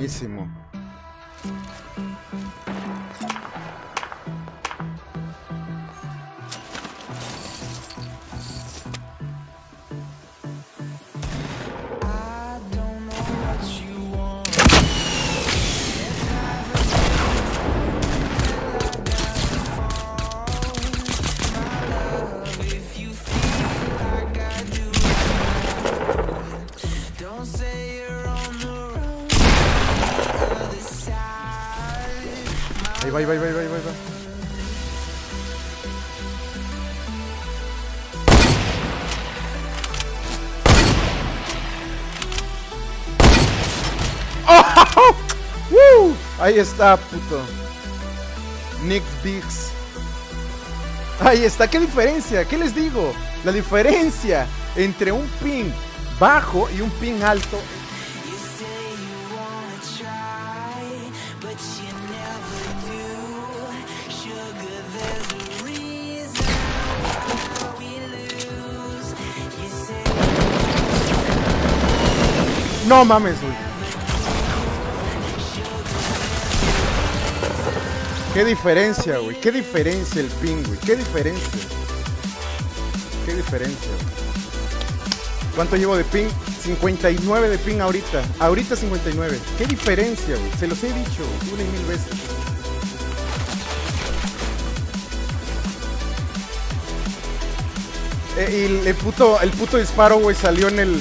Buenísimo. Ahí va, ahí va, ahí va, ahí. ¡Oh! ¡Woo! Ahí está, puto. Nick Biggs. Ahí está, ¿qué diferencia? ¿Qué les digo? La diferencia entre un ping bajo y un ping alto No mames, güey. Qué diferencia, güey. Qué diferencia el ping, güey. Qué diferencia. Qué diferencia. güey. ¿Cuánto llevo de ping? 59 de ping ahorita. Ahorita 59. Qué diferencia, güey. Se los he dicho una y mil veces. Eh, y el puto, el puto disparo, güey, salió en el,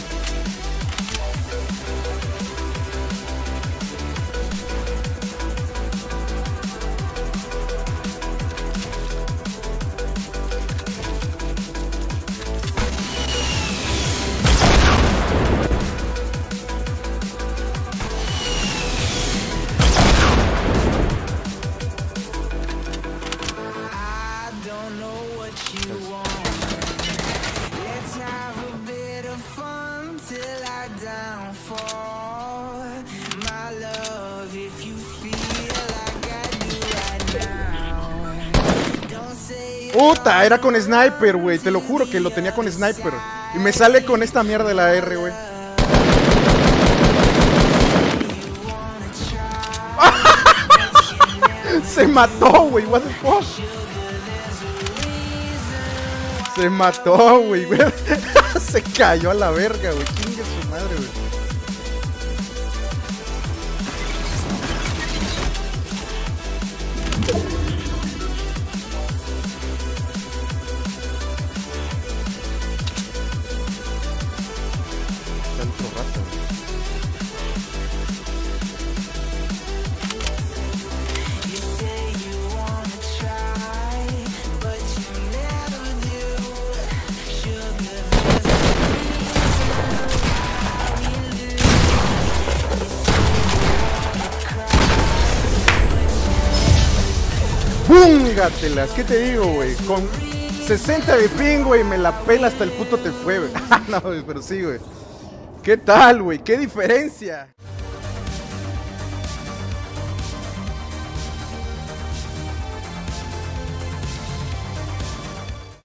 Puta, era con sniper, güey. Te lo juro que lo tenía con sniper. Y me sale con esta mierda de la R, güey. Se mató, güey. What the fuck? Se mató, güey. güey. Se cayó a la verga, güey. 迷う。¡Púngatelas! ¿Qué te digo, güey? Con 60 de ping, güey, me la pela hasta el puto te fue, güey. no, pero sí, güey. ¿Qué tal, güey? ¿Qué diferencia?